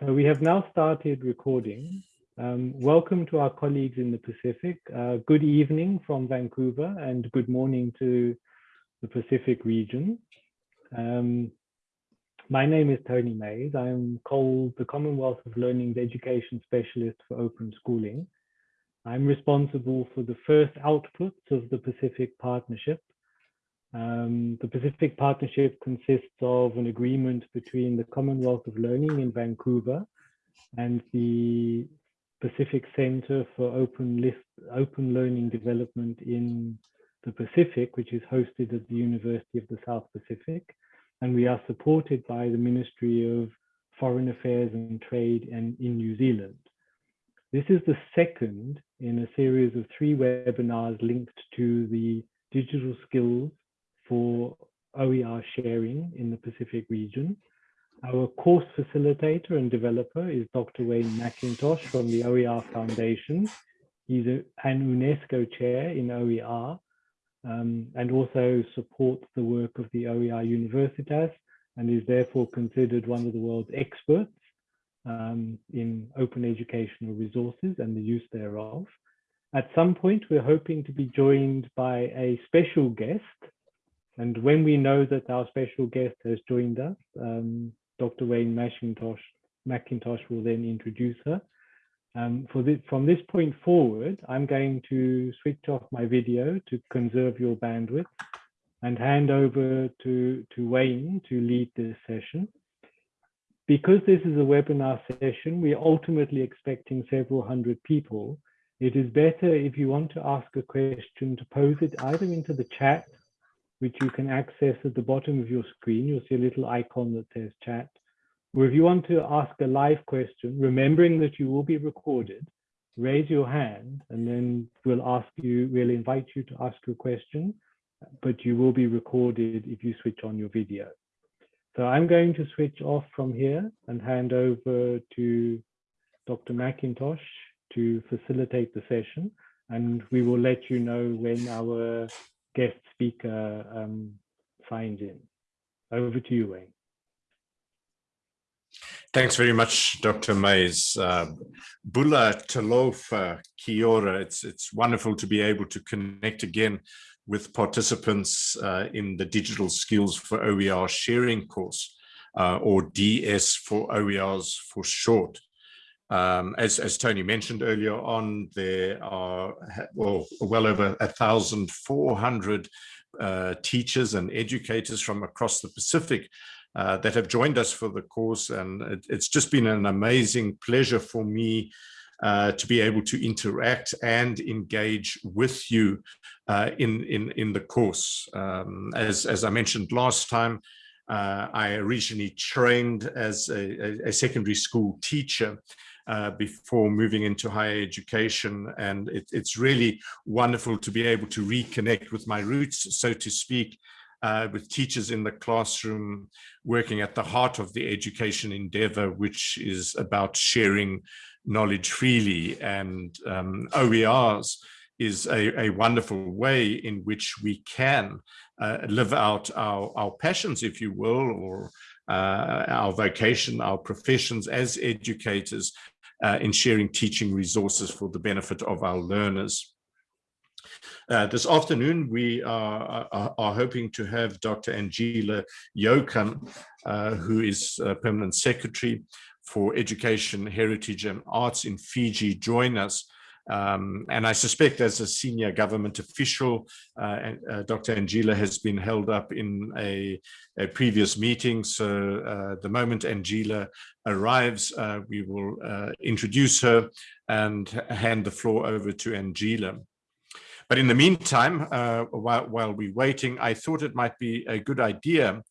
So we have now started recording. Um, welcome to our colleagues in the Pacific. Uh, good evening from Vancouver and good morning to the Pacific region. Um, my name is Tony Mays. I'm called the Commonwealth of Learning's Education Specialist for Open Schooling. I'm responsible for the first outputs of the Pacific Partnership, um, the Pacific Partnership consists of an agreement between the Commonwealth of Learning in Vancouver and the Pacific Center for Open, List, Open Learning Development in the Pacific, which is hosted at the University of the South Pacific. And we are supported by the Ministry of Foreign Affairs and Trade and in New Zealand. This is the second in a series of three webinars linked to the digital skills for OER sharing in the Pacific region. Our course facilitator and developer is Dr. Wayne Mackintosh from the OER Foundation. He's a, an UNESCO chair in OER um, and also supports the work of the OER Universitas and is therefore considered one of the world's experts um, in open educational resources and the use thereof. At some point, we're hoping to be joined by a special guest and when we know that our special guest has joined us, um, Dr. Wayne Mackintosh, Mackintosh will then introduce her. Um, from this point forward, I'm going to switch off my video to conserve your bandwidth and hand over to, to Wayne to lead this session. Because this is a webinar session, we're ultimately expecting several hundred people. It is better if you want to ask a question to pose it either into the chat which you can access at the bottom of your screen. You'll see a little icon that says chat. Or if you want to ask a live question, remembering that you will be recorded, raise your hand and then we'll ask you, we'll invite you to ask a question, but you will be recorded if you switch on your video. So I'm going to switch off from here and hand over to Dr. Mackintosh to facilitate the session and we will let you know when our guest speaker um, signs in. Over to you, Wayne. Thanks very much, Dr. Mays. Uh, Bula Talofa Kiora, it's, it's wonderful to be able to connect again with participants uh, in the Digital Skills for OER sharing course, uh, or DS for OERs for short. Um, as, as Tony mentioned earlier on, there are well, well over 1,400 uh, teachers and educators from across the Pacific uh, that have joined us for the course. And it, it's just been an amazing pleasure for me uh, to be able to interact and engage with you uh, in, in, in the course. Um, as, as I mentioned last time, uh, I originally trained as a, a, secondary school teacher uh, before moving into higher education. And it, it's really wonderful to be able to reconnect with my roots, so to speak, uh, with teachers in the classroom working at the heart of the education endeavor, which is about sharing knowledge freely and um, OERs is a, a, wonderful way in which we can uh, live out our, our passions, if you will, or uh, our vocation, our professions as educators uh, in sharing teaching resources for the benefit of our learners. Uh, this afternoon, we are, are, are, hoping to have Dr. Anjeela Jokhan, uh, who is Permanent Secretary for Education, Heritage and Arts in Fiji, join us um, and I suspect as a senior government official, uh, uh, Dr. Anjeela has been held up in a, a previous meeting. So uh, the moment Anjeela arrives, uh, we will uh, introduce her and hand the floor over to Anjeela. But in the meantime, uh, while, while, we're waiting, I thought it might be a good idea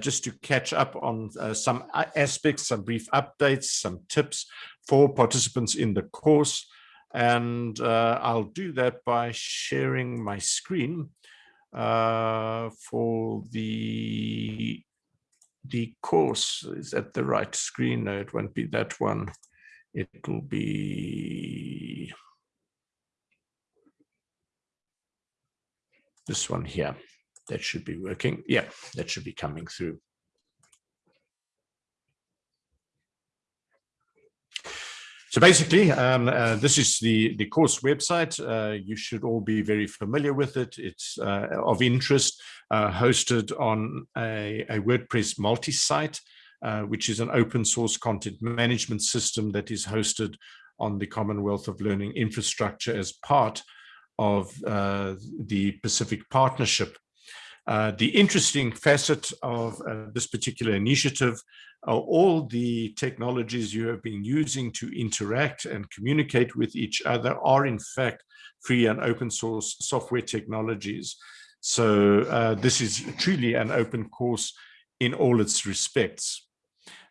just to catch up on some aspects, some brief updates, some tips for participants in the course. And uh, I'll do that by sharing my screen uh, for the the course. Is that the right screen? No, it won't be that one. It will be this one here. That should be working. Yeah, that should be coming through. So basically, um, uh, this is the, the course website. Uh, you should all be very familiar with it. It's uh, of interest, uh, hosted on a, a WordPress multi-site, uh, which is an open source content management system that is hosted on the Commonwealth of Learning infrastructure as part of uh, the Pacific Partnership. The interesting facet of this particular initiative uh, all the technologies you have been using to interact and communicate with each other are in fact free and open source software technologies. So uh, this is truly an open course in all its respects.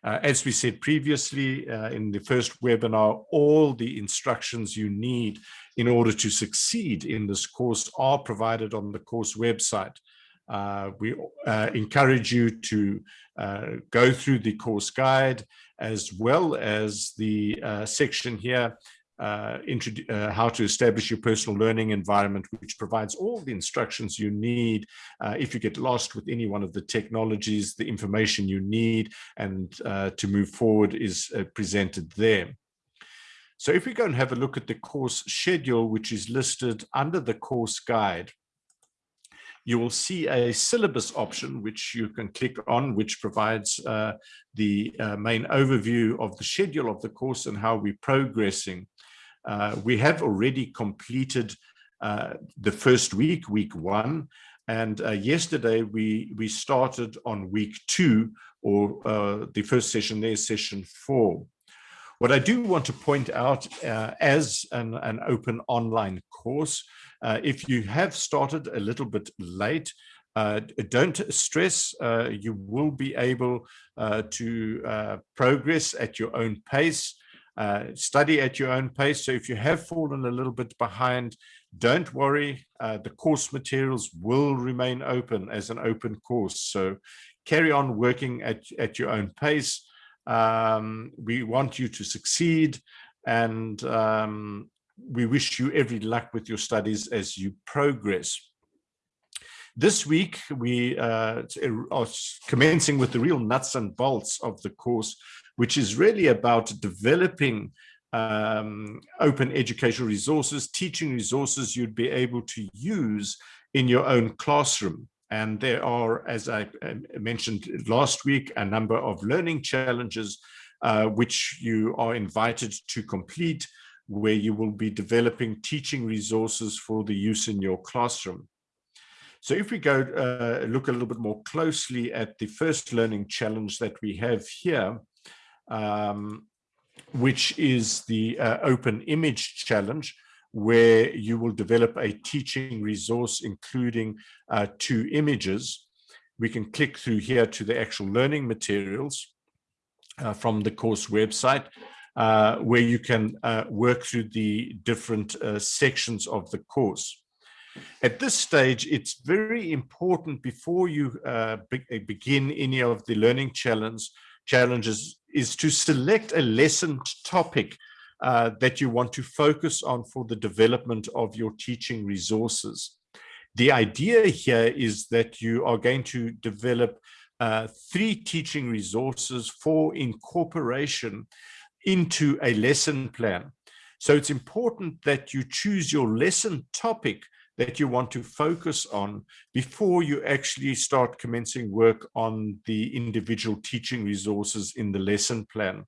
Uh, as we said previously uh, in the first webinar, all the instructions you need in order to succeed in this course are provided on the course website. Uh, we uh, encourage you to uh, go through the course guide as well as the uh, section here uh, uh, how to establish your personal learning environment, which provides all the instructions you need if you get lost with any one of the technologies, the information you need and to move forward is presented there. So if we go and have a look at the course schedule, which is listed under the course guide, you will see a syllabus option, which you can click on, which provides uh, the uh, main overview of the schedule of the course and how we're progressing. Uh, we have already completed uh, the first week, week one, and uh, yesterday we, we started on week two, or uh, the first session there, session four. What I do want to point out as an, an open online course, uh, if you have started a little bit late, uh, don't stress, uh, you will be able uh, to uh, progress at your own pace, uh, study at your own pace. So if you have fallen a little bit behind, don't worry, the course materials will remain open as an open course. So carry on working at, at your own pace. Um, we want you to succeed and um, we wish you every luck with your studies as you progress. This week, we uh, are commencing with the real nuts and bolts of the course, which is really about developing um, open educational resources, teaching resources you'd be able to use in your own classroom. And there are, as I mentioned last week, a number of learning challenges uh, which you are invited to complete where you will be developing teaching resources for the use in your classroom. So if we go uh, look a little bit more closely at the first learning challenge that we have here, um, which is the uh, open image challenge, where you will develop a teaching resource including uh, two images. We can click through here to the actual learning materials uh, from the course website uh, where you can uh, work through the different uh, sections of the course. At this stage, it's very important before you uh, be begin any of the learning challenge challenges is to select a lesson topic uh, that you want to focus on for the development of your teaching resources. The idea here is that you are going to develop three teaching resources for incorporation into a lesson plan. So it's important that you choose your lesson topic that you want to focus on before you actually start commencing work on the individual teaching resources in the lesson plan.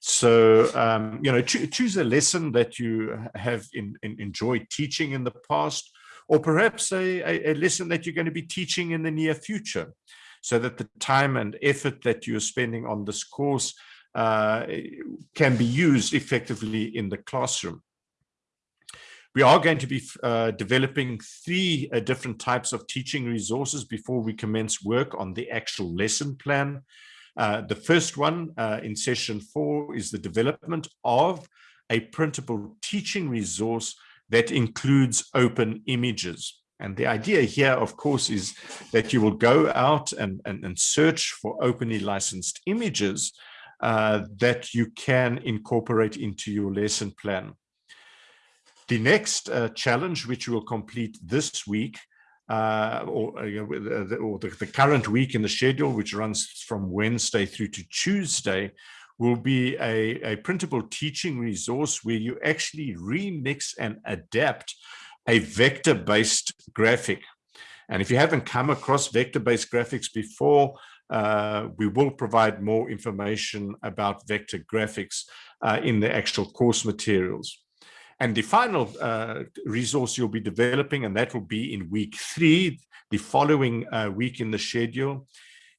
So, um, you know, cho choose a lesson that you have in, in enjoyed teaching in the past, or perhaps a, a, lesson that you're going to be teaching in the near future so that the time and effort that you're spending on this course uh, can be used effectively in the classroom. We are going to be uh, developing three uh, different types of teaching resources before we commence work on the actual lesson plan. Uh, the first one uh, in session four is the development of a printable teaching resource that includes open images. And the idea here, of course, is that you will go out and, and, and search for openly licensed images uh, that you can incorporate into your lesson plan. The next uh, challenge, which we'll complete this week, uh, or, uh, or the, the, current week in the schedule, which runs from Wednesday through to Tuesday, will be a, a printable teaching resource where you actually remix and adapt a vector-based graphic. And if you haven't come across vector-based graphics before, uh, we will provide more information about vector graphics uh, in the actual course materials. And the final uh, resource you'll be developing, and that will be in week three, the following uh, week in the schedule,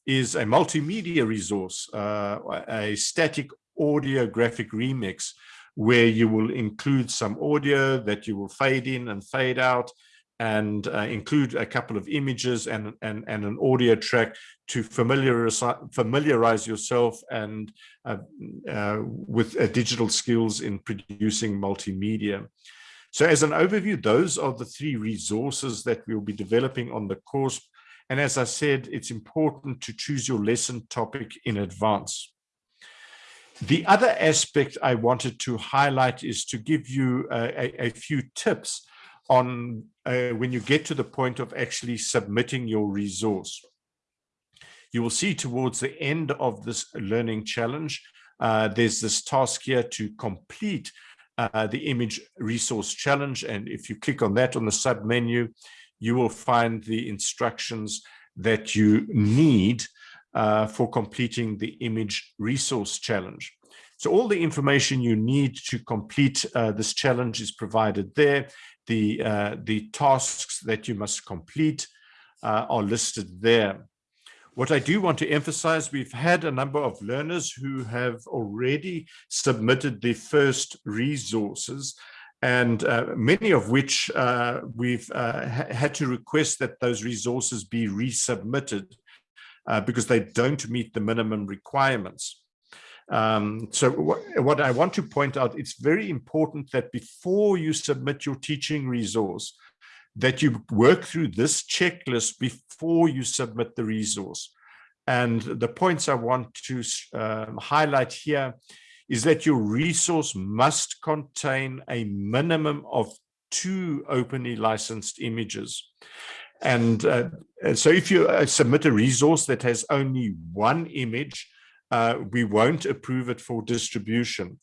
is a multimedia resource, uh, a static audio graphic remix, where you will include some audio that you will fade in and fade out, and uh, include a couple of images and, and, and an audio track to familiarize, familiarize yourself and uh, uh, with uh, digital skills in producing multimedia. So as an overview, those are the three resources that we'll be developing on the course. And as I said, it's important to choose your lesson topic in advance. The other aspect I wanted to highlight is to give you a, a few tips on uh, when you get to the point of actually submitting your resource. You will see towards the end of this learning challenge, uh, there's this task here to complete uh, the image resource challenge. And if you click on that on the sub menu, you will find the instructions that you need uh, for completing the image resource challenge. So all the information you need to complete uh, this challenge is provided there the, uh, the tasks that you must complete uh, are listed there. What I do want to emphasize, we've had a number of learners who have already submitted the first resources and uh, many of which uh, we've uh, ha had to request that those resources be resubmitted uh, because they don't meet the minimum requirements. Um, so what, I want to point out, it's very important that before you submit your teaching resource, that you work through this checklist before you submit the resource. And the points I want to um, highlight here is that your resource must contain a minimum of two openly licensed images. And uh, so if you uh, submit a resource that has only one image, uh, we won't approve it for distribution.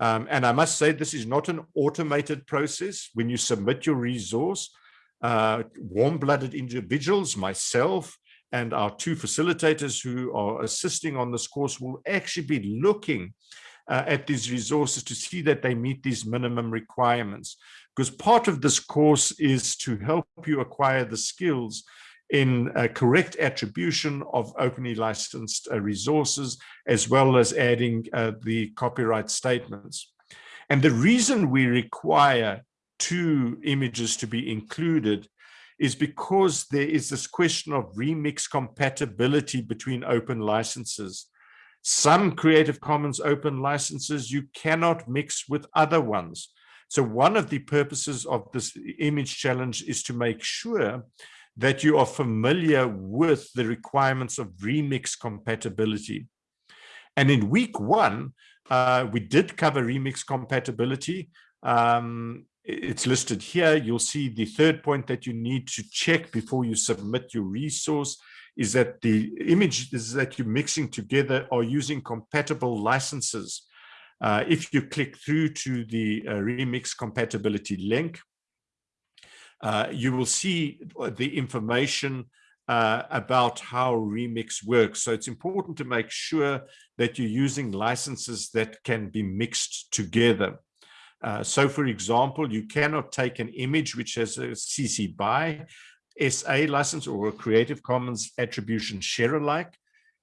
Um, and I must say, this is not an automated process. When you submit your resource, uh, warm-blooded individuals, myself, and our two facilitators who are assisting on this course will actually be looking uh, at these resources to see that they meet these minimum requirements. Because part of this course is to help you acquire the skills in correct attribution of openly licensed uh, resources, as well as adding uh, the copyright statements. And the reason we require two images to be included is because there is this question of remix compatibility between open licenses. Some Creative Commons open licenses you cannot mix with other ones. So one of the purposes of this image challenge is to make sure that you are familiar with the requirements of remix compatibility. And in week one, uh, we did cover remix compatibility. Um, it's listed here. You'll see the third point that you need to check before you submit your resource is that the images that you're mixing together are using compatible licenses. Uh, if you click through to the uh, remix compatibility link, uh, you will see the information uh, about how Remix works. So it's important to make sure that you're using licenses that can be mixed together. Uh, so for example, you cannot take an image which has a CC BY SA license or a Creative Commons attribution share alike.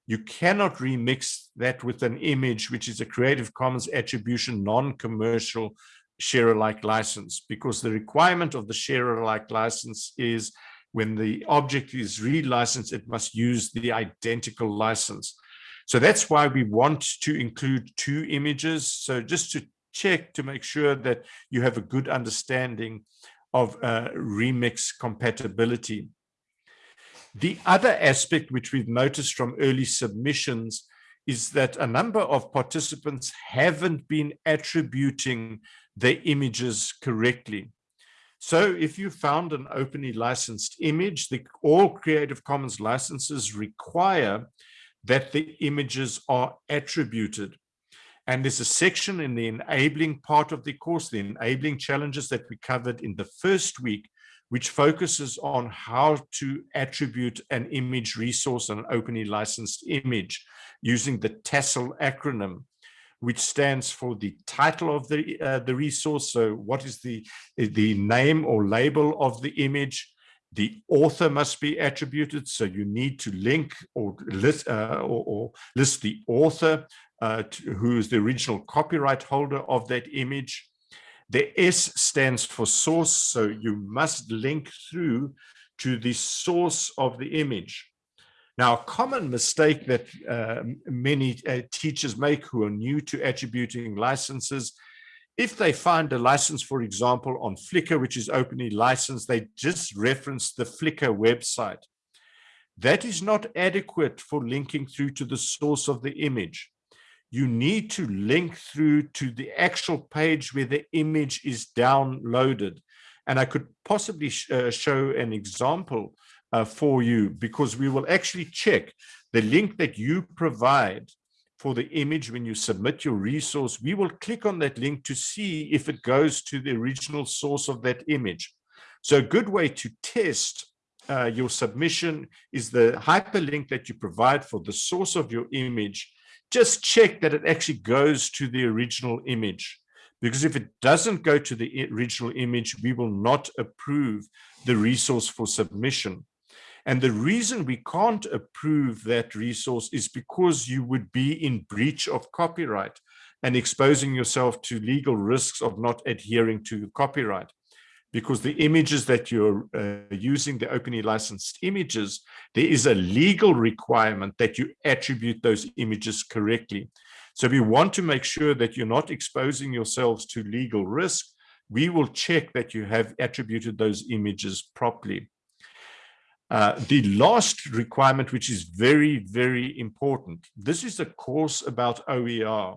You cannot remix that with an image which is a Creative Commons attribution non-commercial share alike license because the requirement of the share alike license is when the object is relicensed, it must use the identical license. So that's why we want to include two images. So just to check to make sure that you have a good understanding of uh, remix compatibility. The other aspect which we've noticed from early submissions is that a number of participants haven't been attributing their images correctly. So if you found an openly licensed image, the, all Creative Commons licenses require that the images are attributed. And there's a section in the enabling part of the course, the enabling challenges that we covered in the first week, which focuses on how to attribute an image resource, an openly licensed image, using the TASL acronym, which stands for the title of the, uh, the resource. So what is the, the name or label of the image? The author must be attributed, so you need to link or list, uh, or, or, list the author uh, to, who is the original copyright holder of that image. The S stands for source, so you must link through to the source of the image. Now, a common mistake that uh, many uh, teachers make who are new to attributing licenses, if they find a license, for example, on Flickr, which is openly licensed, they just reference the Flickr website. That is not adequate for linking through to the source of the image you need to link through to the actual page where the image is downloaded. And I could possibly sh uh, show an example uh, for you because we will actually check the link that you provide for the image when you submit your resource. We will click on that link to see if it goes to the original source of that image. So a good way to test uh, your submission is the hyperlink that you provide for the source of your image just check that it actually goes to the original image. Because if it doesn't go to the original image, we will not approve the resource for submission. And the reason we can't approve that resource is because you would be in breach of copyright and exposing yourself to legal risks of not adhering to copyright because the images that you're uh, using, the openly licensed images, there is a legal requirement that you attribute those images correctly. So we want to make sure that you're not exposing yourselves to legal risk. We will check that you have attributed those images properly. Uh, the last requirement, which is very, very important, this is a course about OER.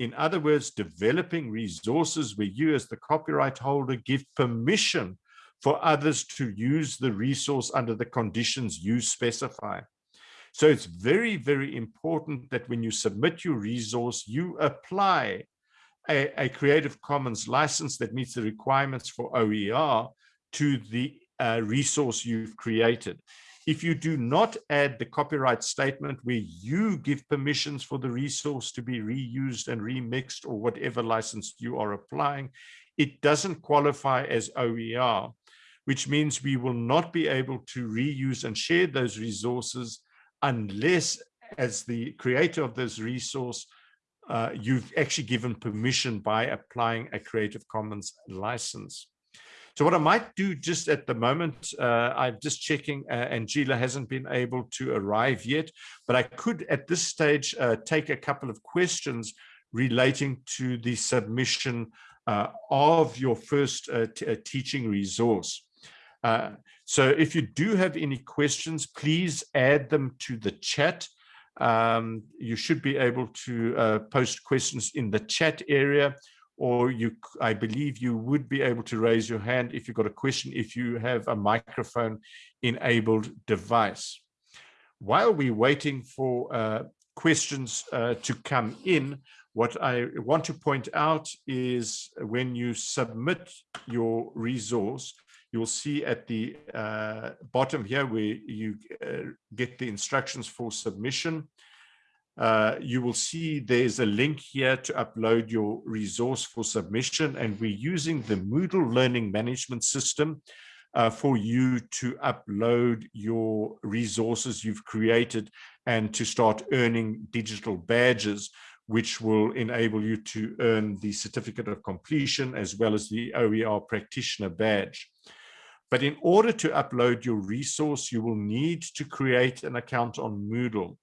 In other words, developing resources where you as the copyright holder give permission for others to use the resource under the conditions you specify. So it's very, very important that when you submit your resource, you apply a, a Creative Commons license that meets the requirements for OER to the uh, resource you've created. If you do not add the copyright statement where you give permissions for the resource to be reused and remixed or whatever license you are applying, it doesn't qualify as OER, which means we will not be able to reuse and share those resources unless as the creator of this resource, uh, you've actually given permission by applying a Creative Commons license. So what I might do just at the moment, uh, I'm just checking, uh, Anjeela hasn't been able to arrive yet, but I could at this stage uh, take a couple of questions relating to the submission uh, of your first uh, uh, teaching resource. so if you do have any questions, please add them to the chat. Um, you should be able to post questions in the chat area or you, I believe you would be able to raise your hand if you've got a question, if you have a microphone enabled device. While we're waiting for uh, questions uh, to come in, what I want to point out is when you submit your resource, you'll see at the uh, bottom here where you uh, get the instructions for submission uh, you will see there's a link here to upload your resource for submission and we're using the Moodle learning management system uh, for you to upload your resources you've created and to start earning digital badges which will enable you to earn the certificate of completion as well as the OER practitioner badge. But in order to upload your resource, you will need to create an account on Moodle.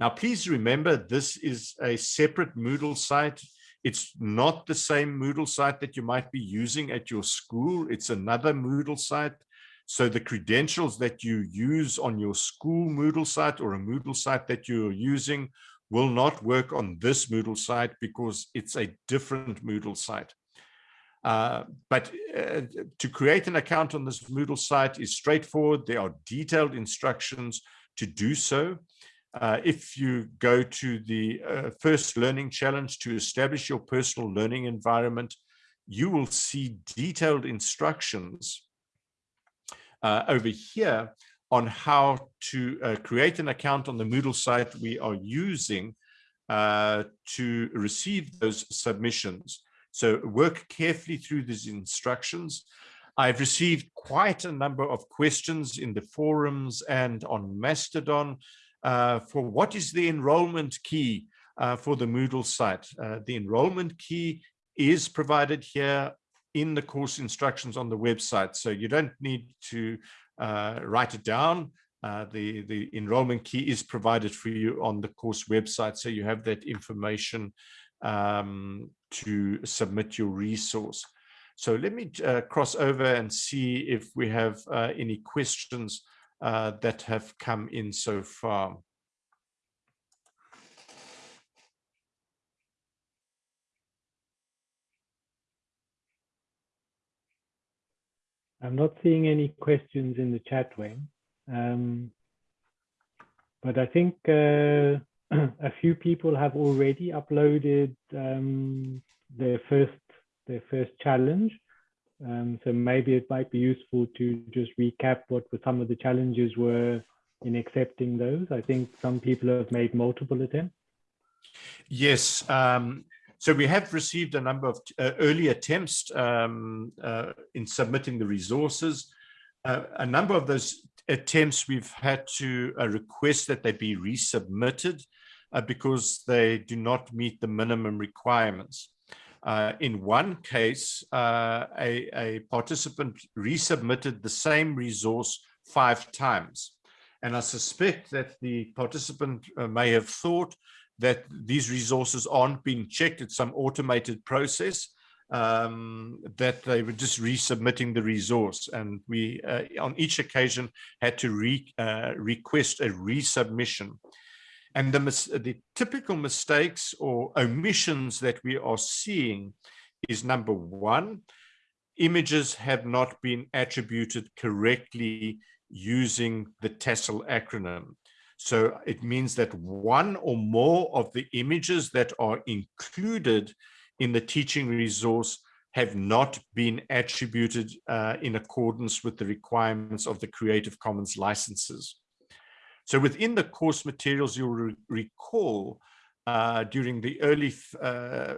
Now, please remember, this is a separate Moodle site. It's not the same Moodle site that you might be using at your school. It's another Moodle site. So the credentials that you use on your school Moodle site or a Moodle site that you're using will not work on this Moodle site because it's a different Moodle site. Uh, but uh, to create an account on this Moodle site is straightforward. There are detailed instructions to do so. Uh, if you go to the uh, first learning challenge to establish your personal learning environment, you will see detailed instructions uh, over here on how to uh, create an account on the Moodle site we are using uh, to receive those submissions. So work carefully through these instructions. I've received quite a number of questions in the forums and on Mastodon for what is the enrollment key uh, for the Moodle site. Uh, the enrollment key is provided here in the course instructions on the website. So you don't need to uh, write it down. Uh, the, the enrollment key is provided for you on the course website. So you have that information um, to submit your resource. So let me uh, cross over and see if we have uh, any questions uh, that have come in so far. I'm not seeing any questions in the chat, Wayne. Um, but I think uh, a few people have already uploaded um, their first their first challenge. Um, so maybe it might be useful to just recap what some of the challenges were in accepting those. I think some people have made multiple attempts. Yes, um, so we have received a number of uh, early attempts um, uh, in submitting the resources. Uh, a number of those attempts we've had to uh, request that they be resubmitted uh, because they do not meet the minimum requirements. Uh, in one case, a, a participant resubmitted the same resource five times. And I suspect that the participant may have thought that these resources aren't being checked. It's some automated process um, that they were just resubmitting the resource. And we, uh, on each occasion, had to re, uh, request a resubmission. And the, the typical mistakes or omissions that we are seeing is number one, images have not been attributed correctly using the TASL acronym. So it means that one or more of the images that are included in the teaching resource have not been attributed uh, in accordance with the requirements of the Creative Commons licenses. So within the course materials, you'll re recall uh, during the early uh,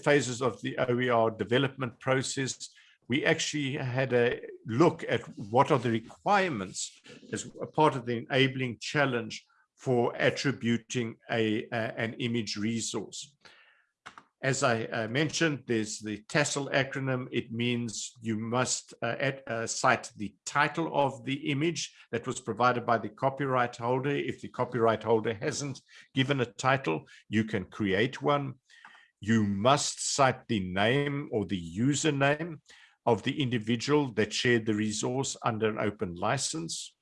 phases of the OER development process, we actually had a look at what are the requirements as a part of the enabling challenge for attributing a, a an image resource. As I uh, mentioned, there's the TASL acronym. It means you must uh, at, uh, cite the title of the image that was provided by the copyright holder. If the copyright holder hasn't given a title, you can create one. You must cite the name or the username of the individual that shared the resource under an open license.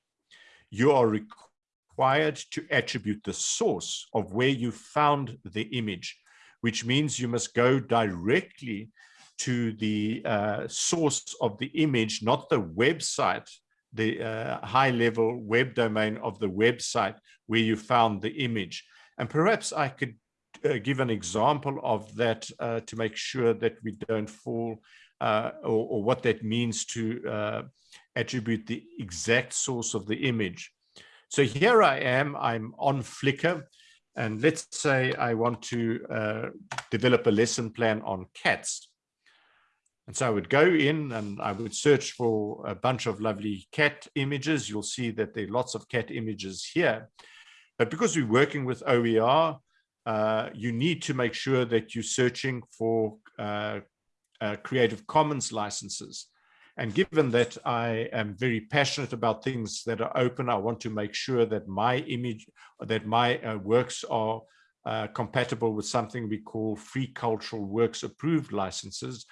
You are required to attribute the source of where you found the image, which means you must go directly to the uh, source of the image, not the website, the uh, high level web domain of the website where you found the image. And perhaps I could uh, give an example of that uh, to make sure that we don't fall uh, or, or, what that means to uh, attribute the exact source of the image. So here I am, I'm on Flickr, and let's say I want to uh, develop a lesson plan on cats. And so I would go in and I would search for a bunch of lovely cat images. You'll see that there are lots of cat images here. But because we're working with OER, uh, you need to make sure that you're searching for uh, uh, Creative Commons licenses. And given that I am very passionate about things that are open, I want to make sure that my image, that my uh, works are uh, compatible with something we call free cultural works approved licenses.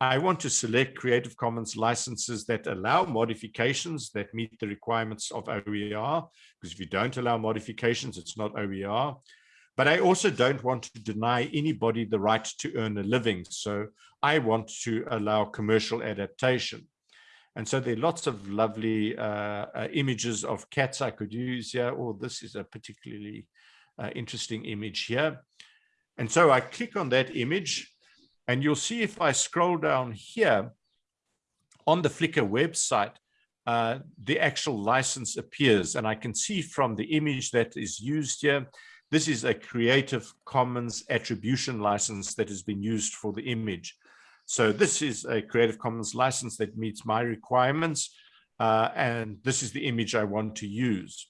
I want to select Creative Commons licenses that allow modifications that meet the requirements of OER, because if you don't allow modifications, it's not OER. But I also don't want to deny anybody the right to earn a living. So I want to allow commercial adaptation. And so there are lots of lovely uh, uh, images of cats I could use here, or this is a particularly uh, interesting image here. And so I click on that image and you'll see if I scroll down here on the Flickr website, uh, the actual license appears and I can see from the image that is used here, this is a Creative Commons attribution license that has been used for the image. So this is a Creative Commons license that meets my requirements. Uh, and this is the image I want to use.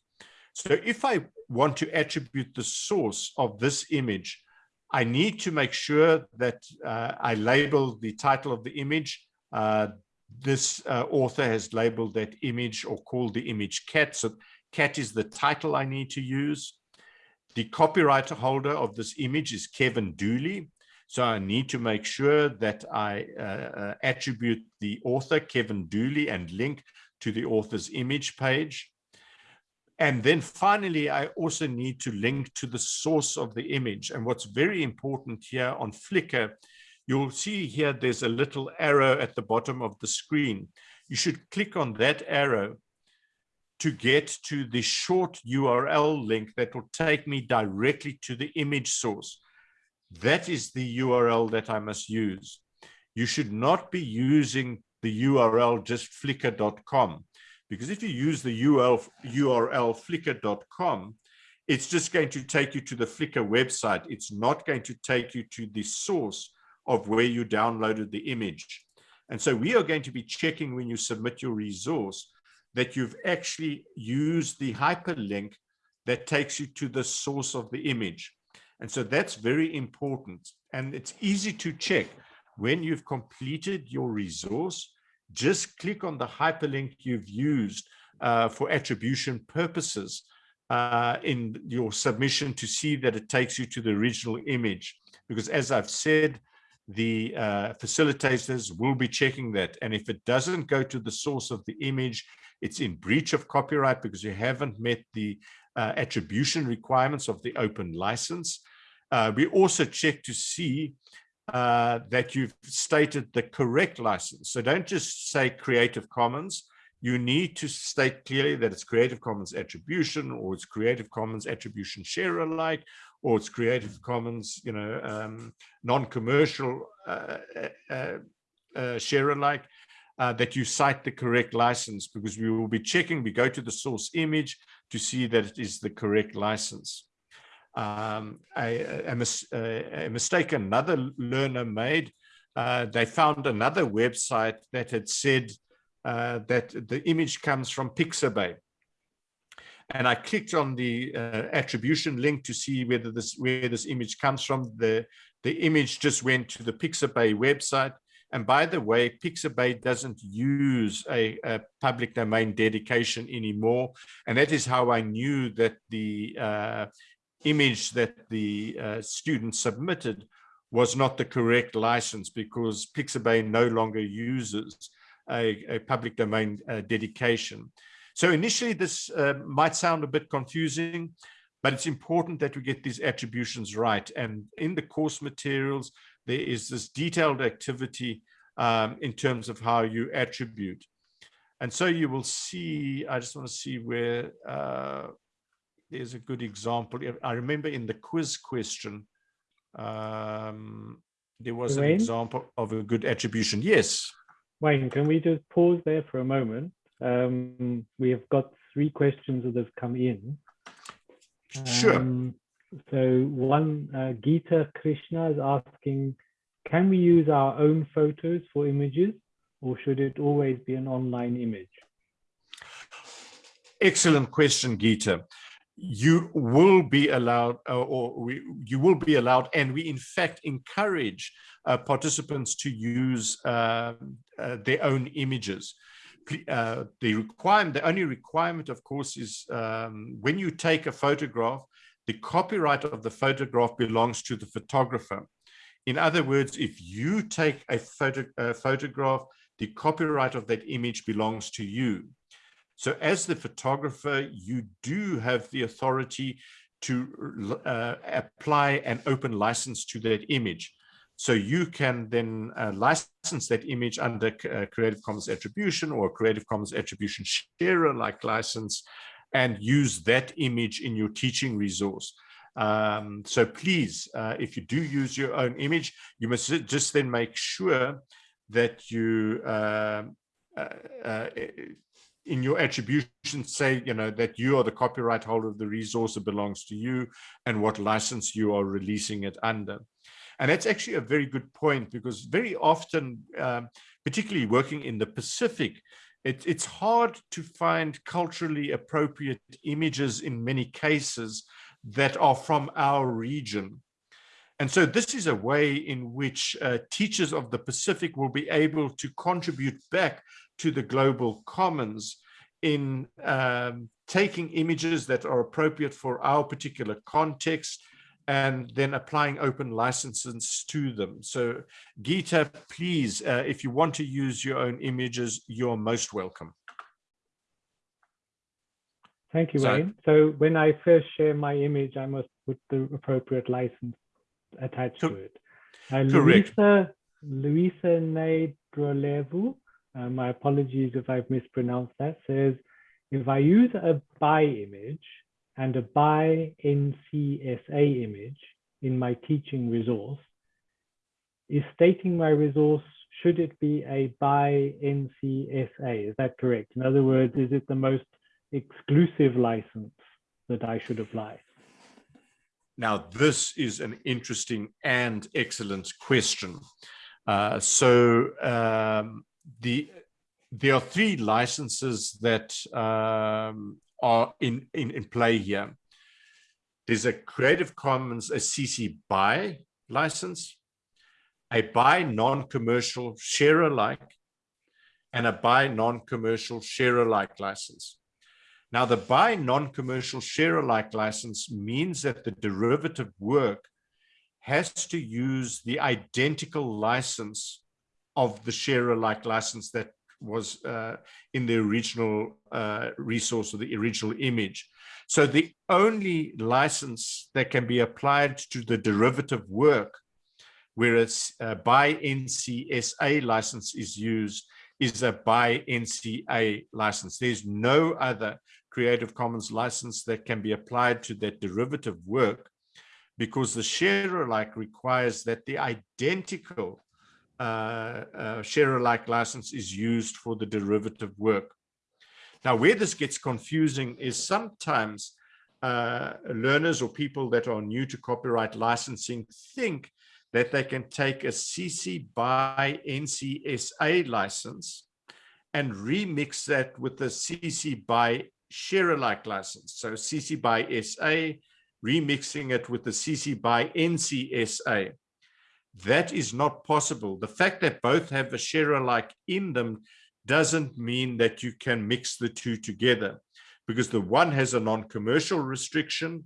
So if I want to attribute the source of this image, I need to make sure that uh, I label the title of the image. Uh, this uh, author has labeled that image or called the image cat. So cat is the title I need to use. The copyright holder of this image is Kevin Dooley. So I need to make sure that I uh, uh, attribute the author, Kevin Dooley, and link to the author's image page. And then finally, I also need to link to the source of the image. And what's very important here on Flickr, you'll see here there's a little arrow at the bottom of the screen. You should click on that arrow to get to the short URL link that will take me directly to the image source. That is the URL that I must use. You should not be using the URL just flickr.com because if you use the URL, URL flickr.com, it's just going to take you to the Flickr website. It's not going to take you to the source of where you downloaded the image. And so we are going to be checking when you submit your resource that you've actually used the hyperlink that takes you to the source of the image. And so that's very important. And it's easy to check when you've completed your resource, just click on the hyperlink you've used uh, for attribution purposes uh, in your submission to see that it takes you to the original image. Because as I've said, the uh, facilitators will be checking that. And if it doesn't go to the source of the image, it's in breach of copyright because you haven't met the uh, attribution requirements of the open license. Uh, we also check to see uh, that you've stated the correct license. So don't just say Creative Commons. You need to state clearly that it's Creative Commons attribution or it's Creative Commons attribution share alike or it's Creative Commons, you know, um, non-commercial uh, uh, uh, share alike. Uh, that you cite the correct license because we will be checking, we go to the source image to see that it is the correct license um, a, a, a, mistake another learner made. Uh, they found another website that had said uh, that the image comes from Pixabay. And I clicked on the uh, attribution link to see whether this where this image comes from. The, the image just went to the Pixabay website. And by the way, Pixabay doesn't use a, a, public domain dedication anymore. And that is how I knew that the uh, image that the uh, student submitted was not the correct license because Pixabay no longer uses a, a public domain uh, dedication. So initially this uh, might sound a bit confusing, but it's important that we get these attributions right. And in the course materials, there is this detailed activity um, in terms of how you attribute. And so you will see, I just want to see where, uh, there's a good example. I remember in the quiz question, um, there was Wayne? an example of a good attribution. Yes. Wayne, can we just pause there for a moment? Um, we have got three questions that have come in. Sure. Um, so one, uh, Geeta Krishna is asking, can we use our own photos for images or should it always be an online image? Excellent question, Geeta you will be allowed uh, or we, you will be allowed and we in fact encourage uh, participants to use uh, uh their own images uh, the requirement the only requirement of course is um, when you take a photograph the copyright of the photograph belongs to the photographer in other words if you take a photo a photograph the copyright of that image belongs to you so as the photographer, you do have the authority to uh, apply an open license to that image. So you can then uh, license that image under uh, Creative Commons attribution or Creative Commons attribution share like license and use that image in your teaching resource. Um, so please, uh, if you do use your own image, you must just then make sure that you um, uh, uh, in your attribution say you know that you are the copyright holder of the resource that belongs to you and what license you are releasing it under and that's actually a very good point because very often um, particularly working in the pacific it, it's hard to find culturally appropriate images in many cases that are from our region. And so this is a way in which uh, teachers of the Pacific will be able to contribute back to the global commons in um, taking images that are appropriate for our particular context and then applying open licenses to them. So Gita, please, uh, if you want to use your own images, you're most welcome. Thank you, so, Wayne. So when I first share my image, I must put the appropriate license attached to it. Uh, Luisa, Luisa Nedrolevu, uh, my apologies if I've mispronounced that, says, if I use a by image and a by NCSA image in my teaching resource, is stating my resource, should it be a by NCSA? Is that correct? In other words, is it the most exclusive license that I should apply? Now, this is an interesting and excellent question. Uh, so um, the there are three licenses that um, are in, in, in play here. There's a Creative Commons, a CC BY license, a by non-commercial share alike, and a by non-commercial share alike license. Now, the by non-commercial share alike license means that the derivative work has to use the identical license of the share alike license that was uh, in the original uh, resource or the original image. So the only license that can be applied to the derivative work, whereas uh, by NCSA license is used, is a by NCA license. There's no other Creative Commons license that can be applied to that derivative work because the share alike requires that the identical share alike license is used for the derivative work. Now, where this gets confusing is sometimes uh, learners or people that are new to copyright licensing think that they can take a CC by NCSA license and remix that with the CC by share alike license. So CC by SA, remixing it with the CC by NCSA. That is not possible. The fact that both have a share alike in them doesn't mean that you can mix the two together because the one has a non-commercial restriction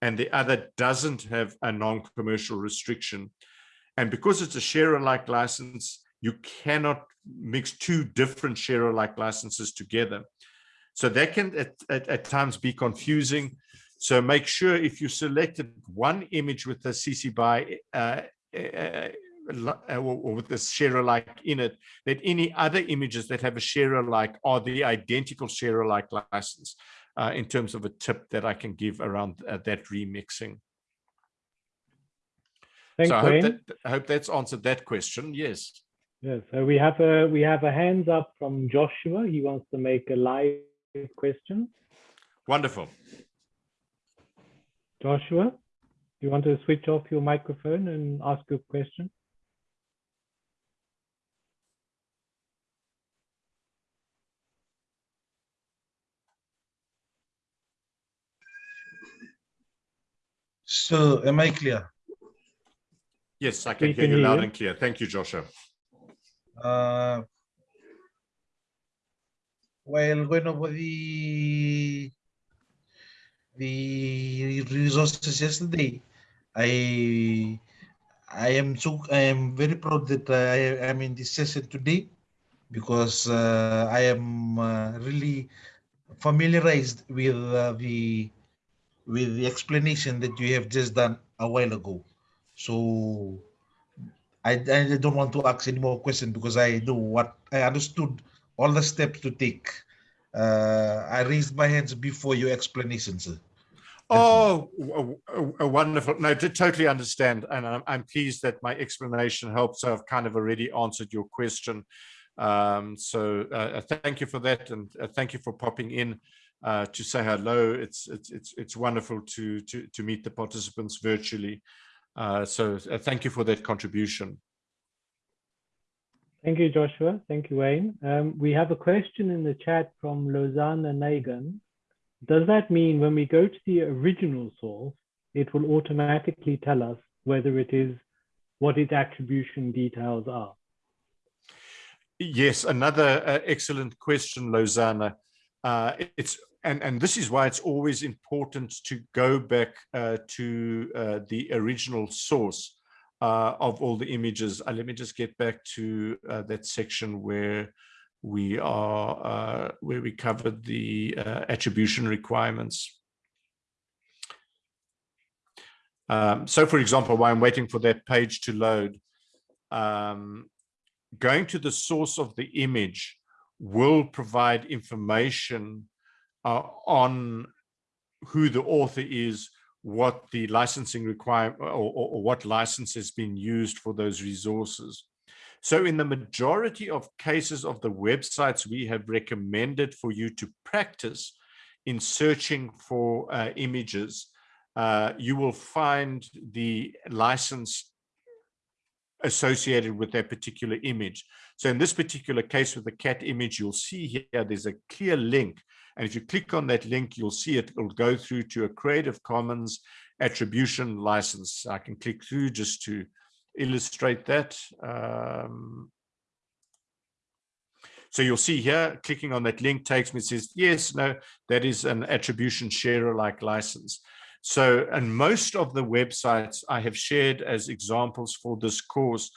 and the other doesn't have a non-commercial restriction. And because it's a share alike license, you cannot mix two different share alike licenses together. So that can at, at, at, times be confusing. So make sure if you selected one image with the CC BY uh, uh, uh, or with the share alike in it, that any other images that have a share alike are the identical share alike license uh, in terms of a tip that I can give around uh, that remixing. Thanks, so I hope, that, I hope that's answered that question. Yes. Yes. So we have a we have a hands up from Joshua. He wants to make a live question. Wonderful. Joshua, you want to switch off your microphone and ask a question? So, am I clear? Yes, I can hear you loud and clear. Thank you, Joshua. Uh, while going over the the resources yesterday, I I am so I am very proud that I am in this session today because uh, I am uh, really familiarized with uh, the with the explanation that you have just done a while ago. So I, I don't want to ask any more questions because I know what I understood all the steps to take. Uh, I raised my hands before your explanation, sir. Oh, a, a, wonderful. No, to totally understand. And I'm, I'm, pleased that my explanation helps. I've kind of already answered your question. Um, so uh, thank you for that. And uh, thank you for popping in uh, to say hello. It's, it's, it's, it's wonderful to, to, to meet the participants virtually. Uh, so uh, thank you for that contribution. Thank you, Joshua. Thank you, Wayne. Um, we have a question in the chat from Lozana Nagan. Does that mean when we go to the original source, it will automatically tell us whether it is what its attribution details are? Yes, another uh, excellent question, Lozana. Uh, it's and and this is why it's always important to go back uh, to uh, the original source uh, of all the images. Uh, let me just get back to that section where we are uh, where we covered the uh, attribution requirements. Um, so, for example, while I'm waiting for that page to load, um, going to the source of the image will provide information uh, on who the author is, what the licensing requirement or, or, or, what license has been used for those resources. So in the majority of cases of the websites we have recommended for you to practice in searching for uh, images, uh, you will find the license associated with that particular image. So in this particular case with the cat image, you'll see here, there's a clear link. And if you click on that link, you'll see it will go through to a Creative Commons attribution license. I can click through just to illustrate that. Um, so you'll see here, clicking on that link takes me, says, yes, no, that is an attribution share-alike license. So, and most of the websites I have shared as examples for this course,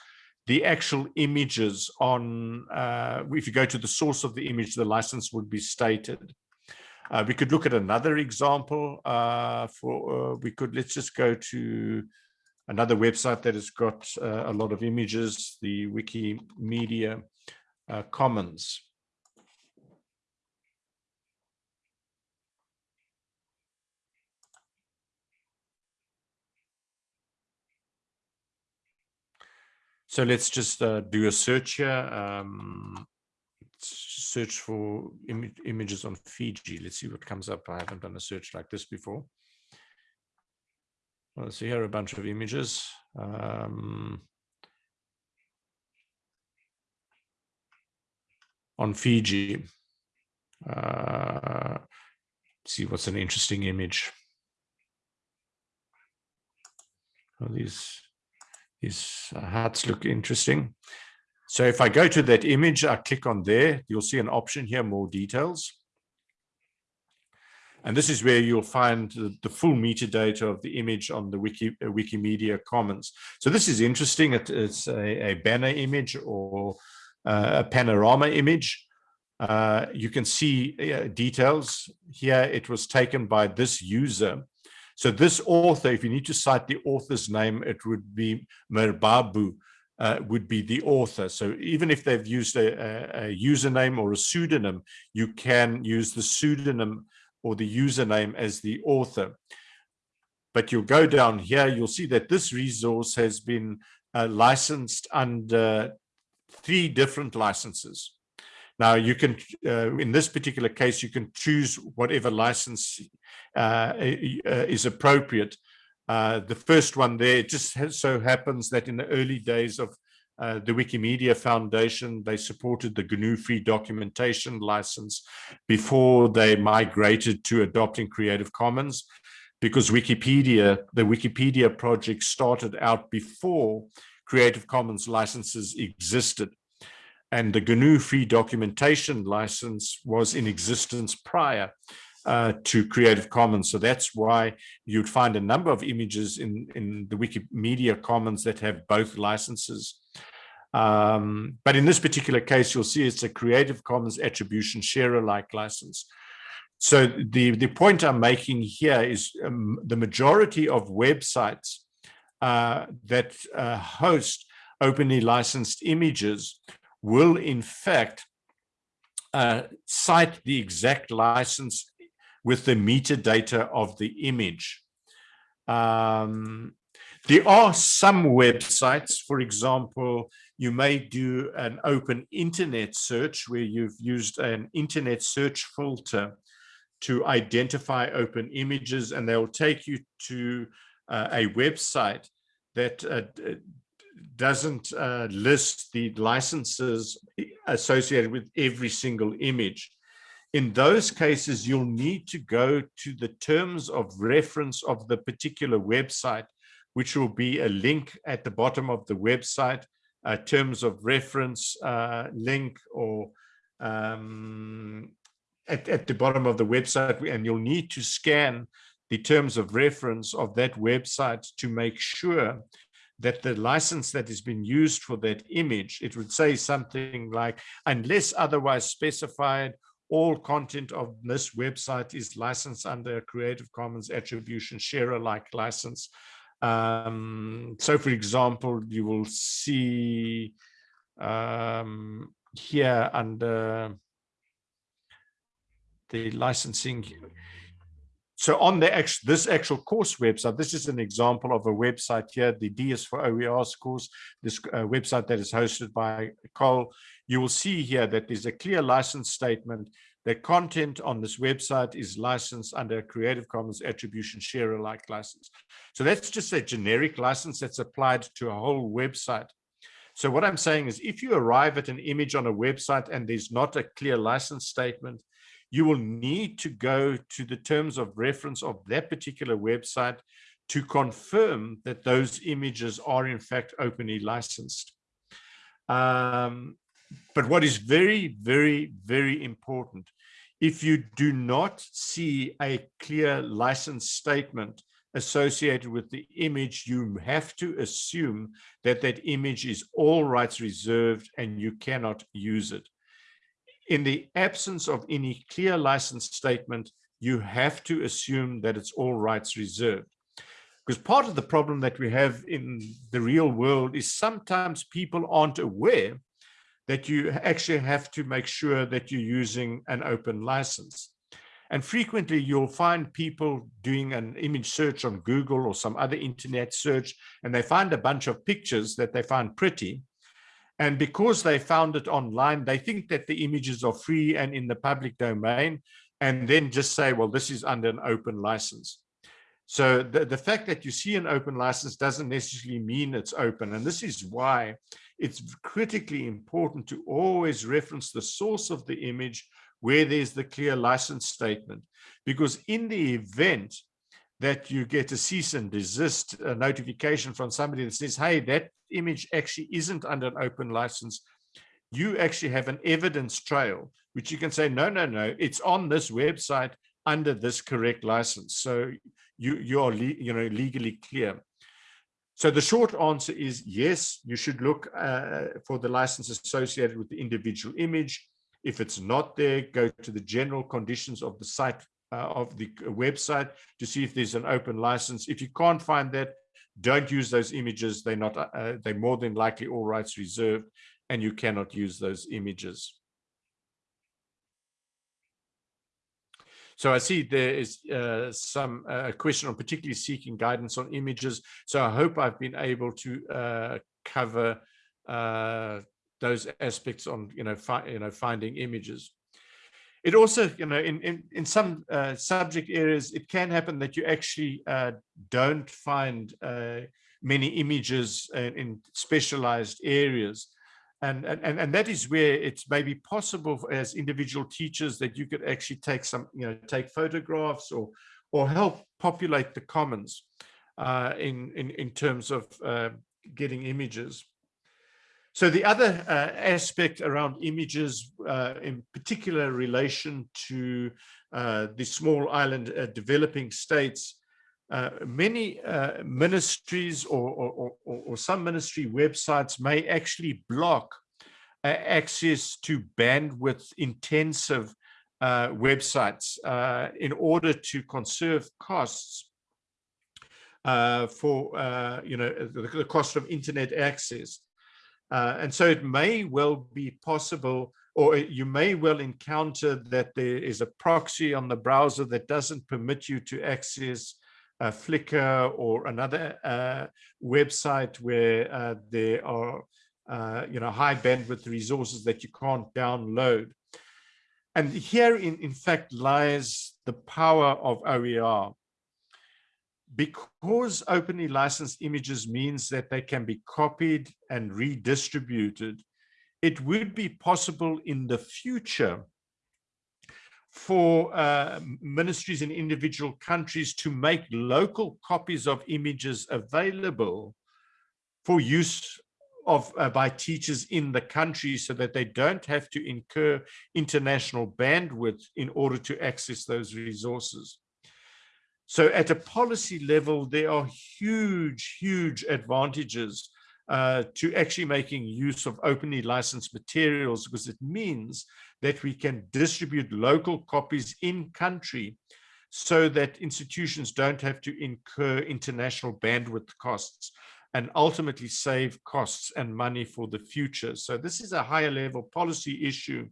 the actual images on, uh, if you go to the source of the image, the license would be stated. Uh, we could look at another example uh, for, uh, we could, let's just go to another website that has got uh, a lot of images, the Wikimedia uh, Commons. So let's just uh, do a search here. Um, search for Im images on Fiji. Let's see what comes up. I haven't done a search like this before. Well, see. here are a bunch of images. Um, on Fiji. Uh, see what's an interesting image. Well, these these hats look interesting. So if I go to that image, I click on there, you'll see an option here, more details. And this is where you'll find the, the full metadata of the image on the Wiki, uh, Wikimedia Commons. So this is interesting. It, it's a, a, banner image or uh, a panorama image. Uh, you can see uh, details here. It was taken by this user. So this author, if you need to cite the author's name, it would be Merbabu, uh, would be the author. So even if they've used a, a, a, username or a pseudonym, you can use the pseudonym or the username as the author. But you'll go down here, you'll see that this resource has been uh, licensed under three different licenses. Now you can, uh, in this particular case, you can choose whatever license uh, uh is appropriate. Uh, the first one there, it just so happens that in the early days of uh, the Wikimedia Foundation, they supported the GNU Free Documentation license before they migrated to adopting Creative Commons because Wikipedia, the Wikipedia project started out before Creative Commons licenses existed. And the GNU Free Documentation license was in existence prior uh, to Creative Commons. So that's why you'd find a number of images in, in the Wikimedia Commons that have both licenses. Um, but in this particular case, you'll see it's a Creative Commons attribution share-alike license. So the, the point I'm making here is um, the majority of websites uh, that uh, host openly licensed images will in fact uh, cite the exact license with the metadata of the image. Um, there are some websites, for example, you may do an open internet search where you've used an internet search filter to identify open images and they'll take you to uh, a website that uh, doesn't uh, list the licenses associated with every single image. In those cases, you'll need to go to the terms of reference of the particular website, which will be a link at the bottom of the website, uh, terms of reference uh, link or um, at, at the bottom of the website, and you'll need to scan the terms of reference of that website to make sure that the license that has been used for that image, it would say something like, unless otherwise specified, all content of this website is licensed under a Creative Commons Attribution Share Alike license. Um, so, for example, you will see um, here under the licensing so on the actual, this actual course website, this is an example of a website here, the DS4OERs course, this uh, website that is hosted by COL. You will see here that there's a clear license statement. The content on this website is licensed under a Creative Commons Attribution Share Alike license. So that's just a generic license that's applied to a whole website. So what I'm saying is if you arrive at an image on a website and there's not a clear license statement, you will need to go to the terms of reference of that particular website to confirm that those images are in fact openly licensed. Um, but what is very, very, very important, if you do not see a clear license statement associated with the image, you have to assume that that image is all rights reserved and you cannot use it in the absence of any clear license statement, you have to assume that it's all rights reserved. Because part of the problem that we have in the real world is sometimes people aren't aware that you actually have to make sure that you're using an open license. And frequently you'll find people doing an image search on Google or some other internet search, and they find a bunch of pictures that they find pretty, and because they found it online, they think that the images are free and in the public domain, and then just say, well, this is under an open license. So the, the fact that you see an open license doesn't necessarily mean it's open. And this is why it's critically important to always reference the source of the image where there's the clear license statement. Because in the event that you get a cease and desist notification from somebody that says, hey, that image actually isn't under an open license, you actually have an evidence trail, which you can say, no, no, no, it's on this website under this correct license. So you, you are you know, legally clear. So the short answer is yes, you should look uh, for the license associated with the individual image. If it's not there, go to the general conditions of the site uh, of the website to see if there's an open license. If you can't find that, don't use those images. They're not, uh, they're more than likely all rights reserved and you cannot use those images. So I see there is uh, some uh, question on particularly seeking guidance on images. So I hope I've been able to uh, cover uh, those aspects on, you know, you know, finding images. It also, you know, in, in, in some uh, subject areas, it can happen that you actually uh, don't find many images in specialized areas. And, and, and that is where it's maybe possible as individual teachers that you could actually take some, you know, take photographs or, or help populate the commons uh, in, in, in terms of uh, getting images. So the other uh, aspect around images, uh, in particular relation to uh, the small island uh, developing states, uh, many uh, ministries or, or, or, or, some ministry websites may actually block access to bandwidth intensive websites in order to conserve costs for, you know, the, the cost of internet access. Uh, and so it may well be possible, or you may well encounter that there is a proxy on the browser that doesn't permit you to access uh, Flickr or another uh, website where uh, there are, uh, you know, high bandwidth resources that you can't download. And here, in, in fact, lies the power of OER because openly licensed images means that they can be copied and redistributed, it would be possible in the future for uh, ministries in individual countries to make local copies of images available for use of uh, by teachers in the country so that they don't have to incur international bandwidth in order to access those resources. So at a policy level, there are huge, huge advantages uh, to actually making use of openly licensed materials because it means that we can distribute local copies in country so that institutions don't have to incur international bandwidth costs and ultimately save costs and money for the future. So this is a higher level policy issue.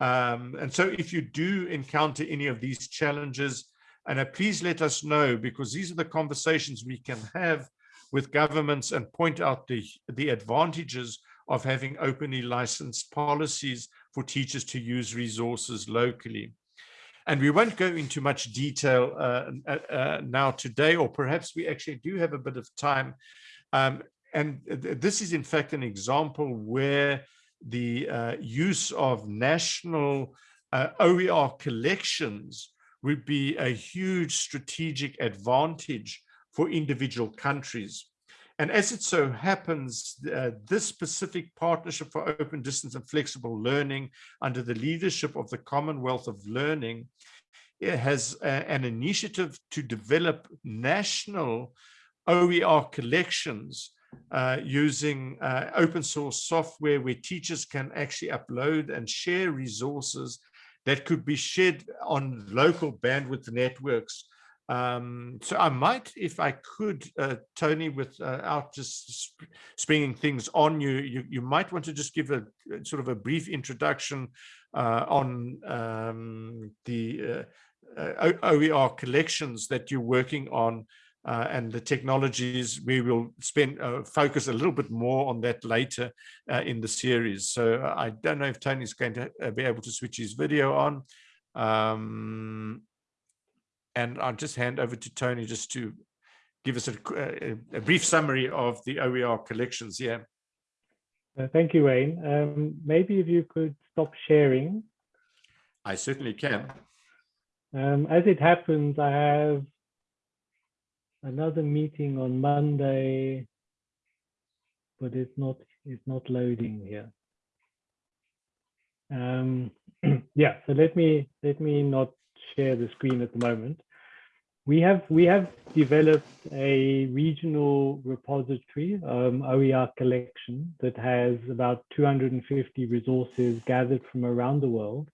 Um, and so if you do encounter any of these challenges, and uh, please let us know because these are the conversations we can have with governments and point out the, the advantages of having openly licensed policies for teachers to use resources locally. And we won't go into much detail uh, uh, uh, now today, or perhaps we actually do have a bit of time. Um, and th this is in fact an example where the uh, use of national uh, OER collections would be a huge strategic advantage for individual countries. And as it so happens, uh, this specific partnership for open distance and flexible learning under the leadership of the Commonwealth of Learning has a, an initiative to develop national OER collections uh, using uh, open source software where teachers can actually upload and share resources that could be shared on local bandwidth networks. Um, so I might, if I could, uh, Tony, without uh, just sp springing things on you, you, you might want to just give a sort of a brief introduction uh, on um, the uh, uh, OER collections that you're working on uh, and the technologies. We will spend uh, focus a little bit more on that later uh, in the series. So uh, i don't know if tony's going to uh, be able to switch his video on. Um, and i'll just hand over to tony just to give us a, a, a brief summary of the oer collections yeah uh, thank you wayne um, maybe if you could stop sharing i certainly can um, as it happens i have another meeting on Monday, but it's not it's not loading here. Um, yeah, so let me let me not share the screen at the moment. We have we have developed a regional repository, um, OER collection that has about 250 resources gathered from around the world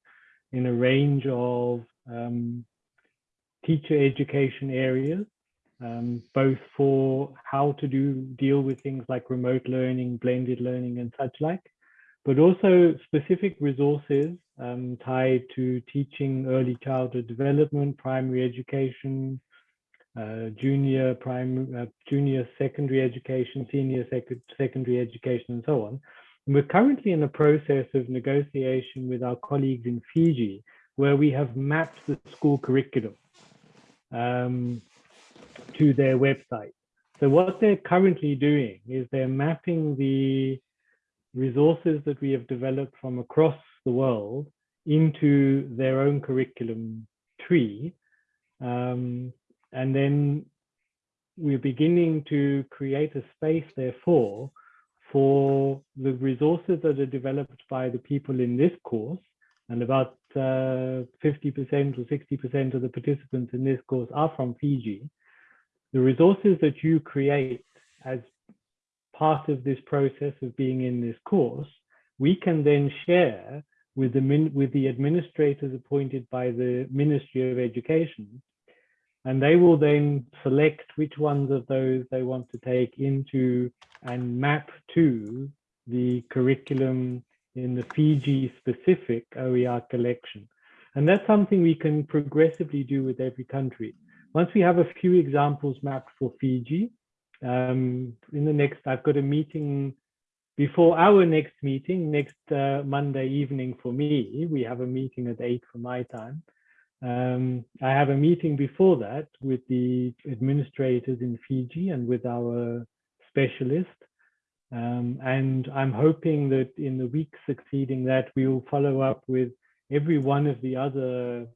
in a range of um, teacher education areas um, both for how to do deal with things like remote learning, blended learning and such like, but also specific resources um, tied to teaching early childhood development, primary education, uh, junior primary, uh, junior secondary education, senior sec secondary education, and so on. And we're currently in the process of negotiation with our colleagues in Fiji, where we have mapped the school curriculum. Um, to their website. So what they're currently doing is they're mapping the resources that we have developed from across the world into their own curriculum tree. Um, and then we're beginning to create a space, therefore, for the resources that are developed by the people in this course, and about 50% uh, or 60% of the participants in this course are from Fiji, the resources that you create as part of this process of being in this course, we can then share with the, with the administrators appointed by the Ministry of Education. And they will then select which ones of those they want to take into and map to the curriculum in the Fiji specific OER collection. And that's something we can progressively do with every country. Once we have a few examples mapped for Fiji, um, in the next, I've got a meeting before our next meeting, next uh, Monday evening for me, we have a meeting at eight for my time. Um, I have a meeting before that with the administrators in Fiji and with our specialist. Um, and I'm hoping that in the week succeeding that, we will follow up with every one of the other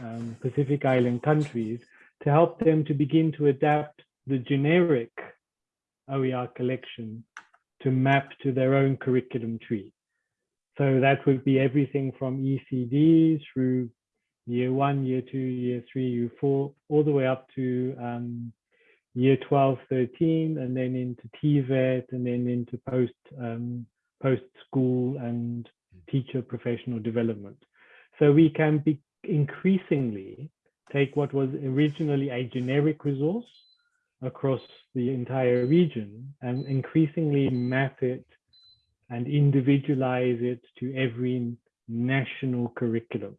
um, Pacific Island countries to help them to begin to adapt the generic OER collection to map to their own curriculum tree. So that would be everything from ECD through year one, year two, year three, year four, all the way up to um, year 12, 13, and then into TVET, and then into post um, post school and teacher professional development. So we can be increasingly take what was originally a generic resource across the entire region and increasingly map it and individualize it to every national curriculum.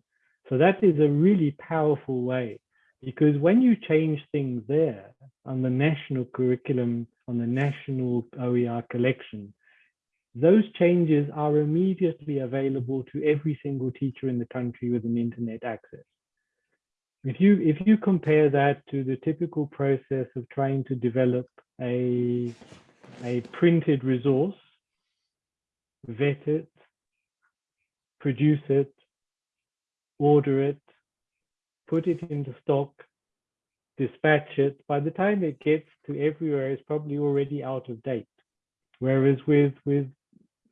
So that is a really powerful way because when you change things there on the national curriculum, on the national OER collection, those changes are immediately available to every single teacher in the country with an internet access. If you if you compare that to the typical process of trying to develop a a printed resource, vet it, produce it, order it, put it into stock, dispatch it, by the time it gets to everywhere, it's probably already out of date. Whereas with, with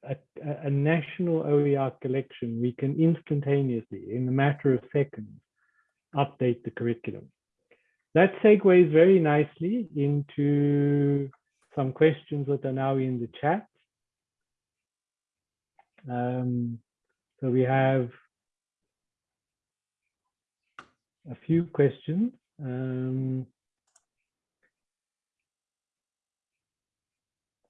a, a national OER collection, we can instantaneously, in a matter of seconds, update the curriculum. That segues very nicely into some questions that are now in the chat. Um, so we have a few questions. Um,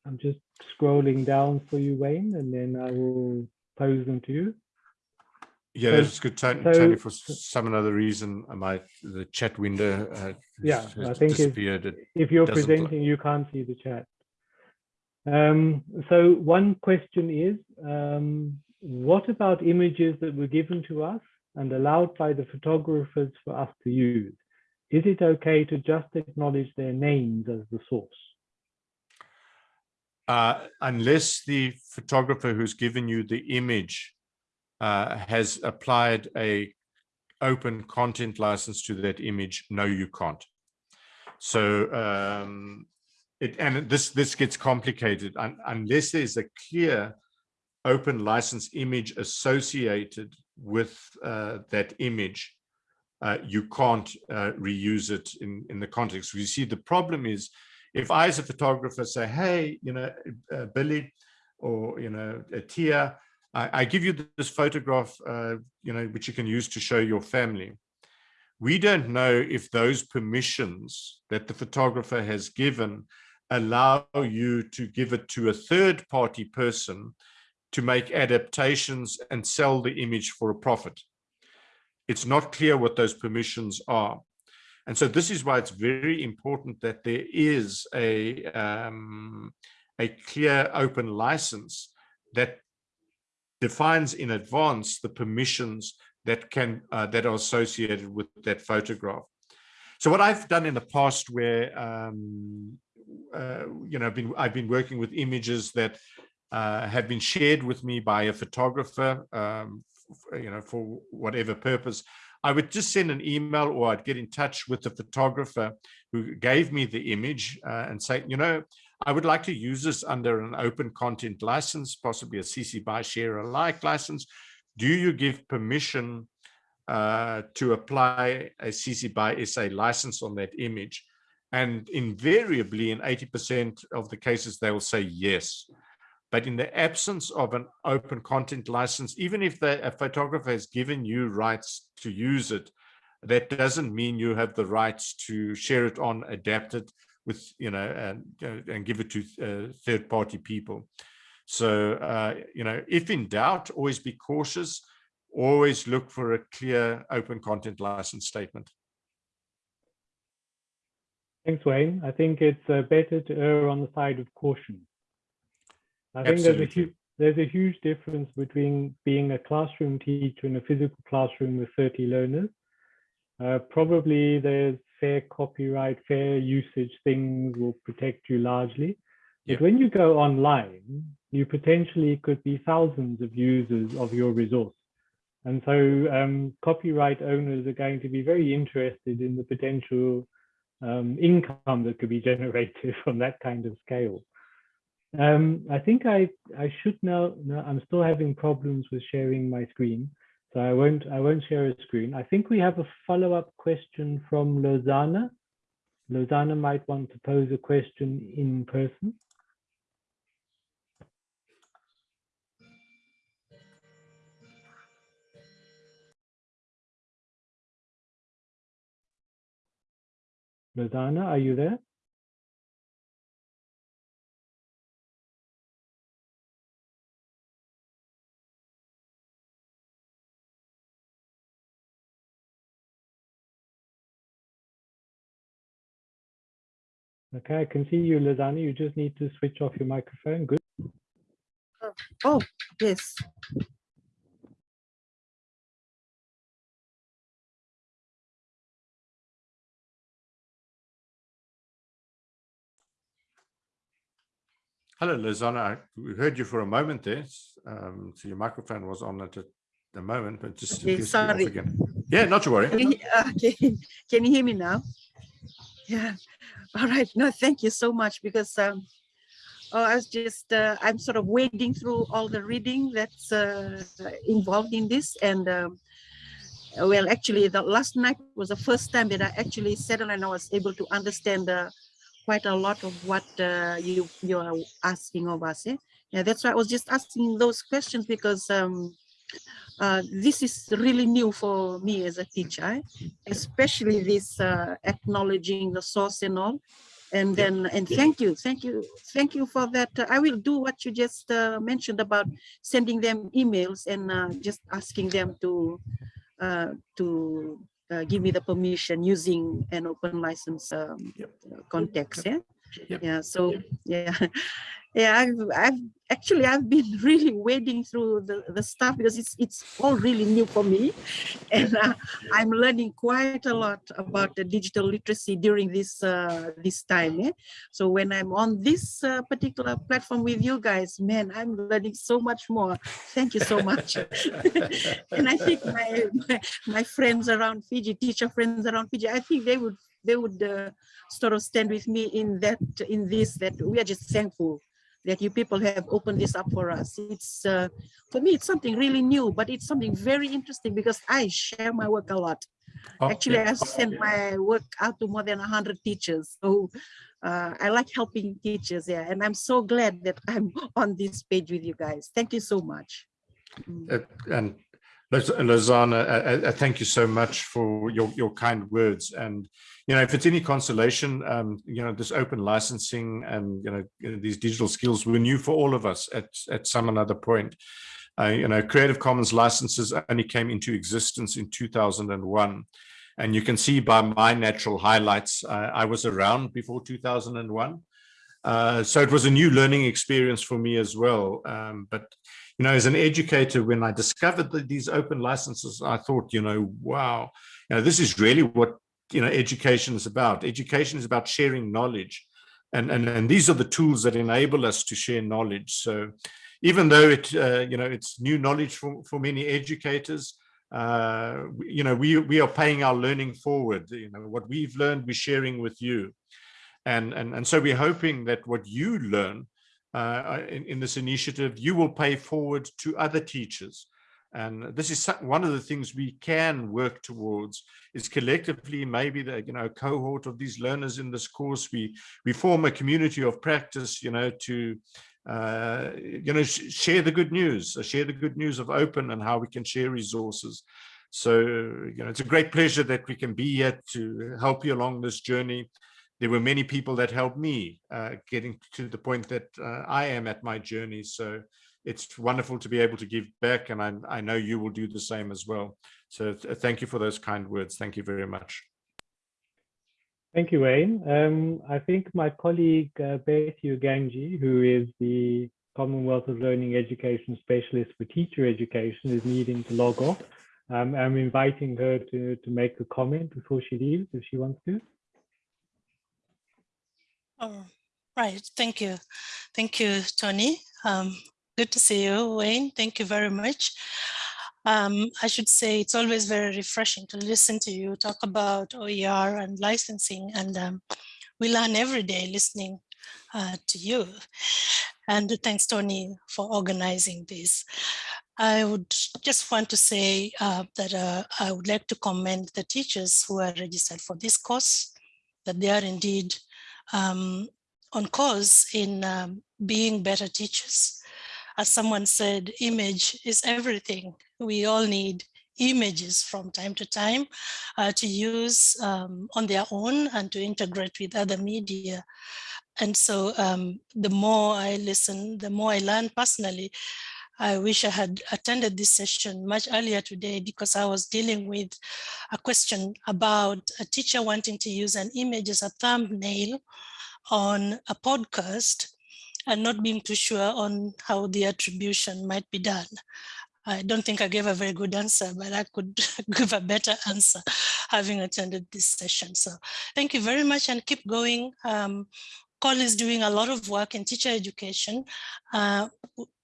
I'm just scrolling down for you, Wayne, and then I will pose them to you. Yeah, So- that's good, Tony. so- for some other reason, my the chat window uh, Yeah, I think. It- If you're presenting, you can't see the chat. Um, so one question is, um, what about images that were given to us and allowed by the photographers for us to use? Is it okay to just acknowledge their names as the source? uh, unless the photographer who's given you the image uh, has applied a open content license to that image, no, you can't. So um, it and this this gets complicated un, unless there's a clear open license image associated with uh, that image. Uh, you can't uh, reuse it in in the context. You see, the problem is if I, as a photographer, say, "Hey, you know, uh, Billy, or you know, Tia, I, I give you this photograph, uh, you know, which you can use to show your family." We don't know if those permissions that the photographer has given allow you to give it to a third party person to make adaptations and sell the image for a profit. It's not clear what those permissions are. And so this is why it's very important that there is a, um, a clear open license that defines in advance the permissions that can uh, that are associated with that photograph. So what I've done in the past where um, uh, you know I've been I've been working with images that uh, have been shared with me by a photographer um, you know for whatever purpose I would just send an email or I'd get in touch with the photographer who gave me the image uh, and say, you know, I would like to use this under an open content license, possibly a CC BY share alike license. Do you give permission uh, to apply a CC BY SA license on that image? And invariably, in 80% of the cases, they will say yes. But in the absence of an open content license, even if the, a photographer has given you rights to use it, that doesn't mean you have the rights to share it on, adapt it with, you know, and, and give it to uh, third party people. So, uh, you know, if in doubt, always be cautious, always look for a clear open content license statement. Thanks, Wayne. I think it's uh, better to err on the side of caution. I think there's a, huge, there's a huge difference between being a classroom teacher in a physical classroom with 30 learners. Uh, probably there's fair copyright, fair usage things will protect you largely. But when you go online, you potentially could be thousands of users of your resource. And so um, copyright owners are going to be very interested in the potential um, income that could be generated from that kind of scale. Um, I think I, I should now, no, I'm still having problems with sharing my screen, so I won't, I won't share a screen. I think we have a follow-up question from Lozana. Lozana might want to pose a question in person. Lozana, are you there? Okay, I can see you, Lozana. You just need to switch off your microphone. Good. Oh, yes. Hello, Lizana. We heard you for a moment there. Um, so your microphone was on at the moment, but just okay, sorry. again. Yeah, not to worry. Can you, okay. Can you hear me now? Yeah. All right. No, thank you so much because um, oh, I was just, uh, I'm sort of wading through all the reading that's uh, involved in this. And um, well, actually, the last night was the first time that I actually settled and I was able to understand the quite a lot of what uh, you you are asking of us. Eh? Yeah, that's why I was just asking those questions because um, uh, this is really new for me as a teacher, especially this uh, acknowledging the source and all. And then, and thank you, thank you, thank you for that. I will do what you just uh, mentioned about sending them emails and uh, just asking them to uh, to uh, give me the permission using an open license um, yep. context. Yeah. Yep. Yeah. So yeah, yeah. I've, I've actually I've been really wading through the the stuff because it's it's all really new for me, and uh, I'm learning quite a lot about the digital literacy during this uh, this time. Yeah? So when I'm on this uh, particular platform with you guys, man, I'm learning so much more. Thank you so much. and I think my, my my friends around Fiji, teacher friends around Fiji, I think they would they would uh, sort of stand with me in that in this that we are just thankful that you people have opened this up for us. It's uh, for me, it's something really new, but it's something very interesting because I share my work a lot. Actually. I send my work out to more than 100 teachers. So uh, I like helping teachers, yeah. And I'm so glad that I'm on this page with you guys. Thank you so much. Mm. Uh, and Lozana, thank you so much for your, your kind words. And, you know, if it's any consolation, um, you know, this open licensing and, you know, these digital skills were new for all of us at, at some another point. Uh, you know, Creative Commons licenses only came into existence in 2001. And you can see by my natural highlights, uh, I was around before 2001. Uh, so it was a new learning experience for me as well. Um, but you know, as an educator, when I discovered that these open licenses, I thought, you know, wow, you know, this is really what, you know, education is about. Education is about sharing knowledge. And, and, and these are the tools that enable us to share knowledge. So even though it, uh, you know, it's new knowledge for, for many educators, uh, you know, we, we are paying our learning forward. You know, what we've learned, we're sharing with you. And, and, and so we're hoping that what you learn uh, in, in, this initiative, you will pay forward to other teachers. And this is one of the things we can work towards is collectively, maybe the, you know, cohort of these learners in this course, we, we form a community of practice, you know, to, uh, you know, sh share the good news, uh, share the good news of open and how we can share resources. So, you know, it's a great pleasure that we can be here to help you along this journey. There were many people that helped me uh, getting to the point that uh, I am at my journey. So it's wonderful to be able to give back and I, I know you will do the same as well. So th thank you for those kind words. Thank you very much. Thank you, Wayne. Um, I think my colleague uh, Betty Ogange, who is the Commonwealth of Learning Education Specialist for Teacher Education, is needing to log off. Um, I'm inviting her to, to make a comment before she leaves, if she wants to. Oh, right. Thank you. Thank you, Tony. Um, good to see you, Wayne. Thank you very much. Um, I should say it's always very refreshing to listen to you talk about OER and licensing and um, we learn every day listening uh, to you. And thanks, Tony, for organizing this. I would just want to say uh, that uh, I would like to commend the teachers who are registered for this course, that they are indeed um, on course in um, being better teachers. As someone said, image is everything we all need images from time to time uh, to use um, on their own and to integrate with other media. And so um, the more I listen, the more I learn personally. I wish I had attended this session much earlier today because I was dealing with a question about a teacher wanting to use an image as a thumbnail on a podcast and not being too sure on how the attribution might be done. I don't think I gave a very good answer, but I could give a better answer having attended this session. So thank you very much and keep going. Um, COL is doing a lot of work in teacher education. Uh,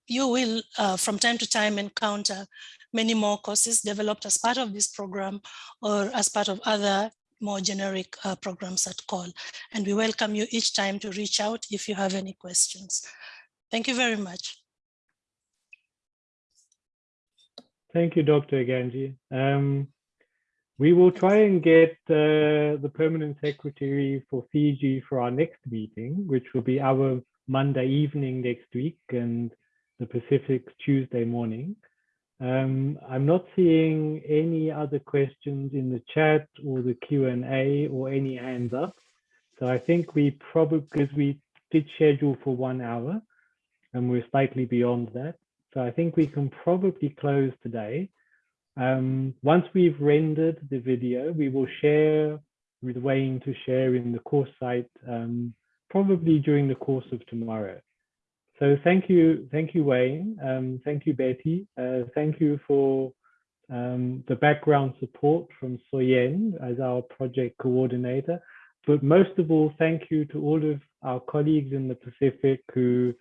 you will, uh, from time to time, encounter many more courses developed as part of this program or as part of other more generic uh, programs at COL And we welcome you each time to reach out if you have any questions. Thank you very much. Thank you, Dr. Ganji. Um, we will try and get uh, the permanent secretary for Fiji for our next meeting, which will be our Monday evening next week and the Pacific Tuesday morning. Um, I'm not seeing any other questions in the chat or the Q&A or any hands up. So I think we probably, because we did schedule for one hour and we're slightly beyond that. So I think we can probably close today. Um, once we've rendered the video, we will share with Wayne to share in the course site, um, probably during the course of tomorrow. So thank you, thank you, Wayne. Um, thank you, Betty. Uh, thank you for um, the background support from Soyen as our project coordinator. But most of all, thank you to all of our colleagues in the Pacific who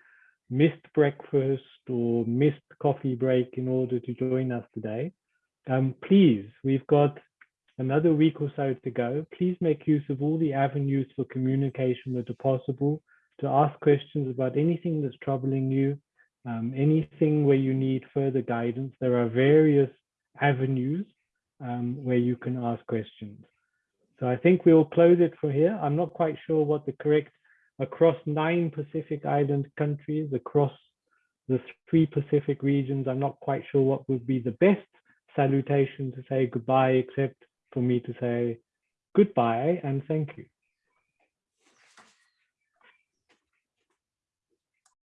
missed breakfast or missed coffee break in order to join us today, um, please, we've got another week or so to go. Please make use of all the avenues for communication that are possible to ask questions about anything that's troubling you, um, anything where you need further guidance. There are various avenues um, where you can ask questions. So I think we'll close it for here. I'm not quite sure what the correct across nine Pacific Island countries, across the three Pacific regions. I'm not quite sure what would be the best salutation to say goodbye, except for me to say goodbye and thank you.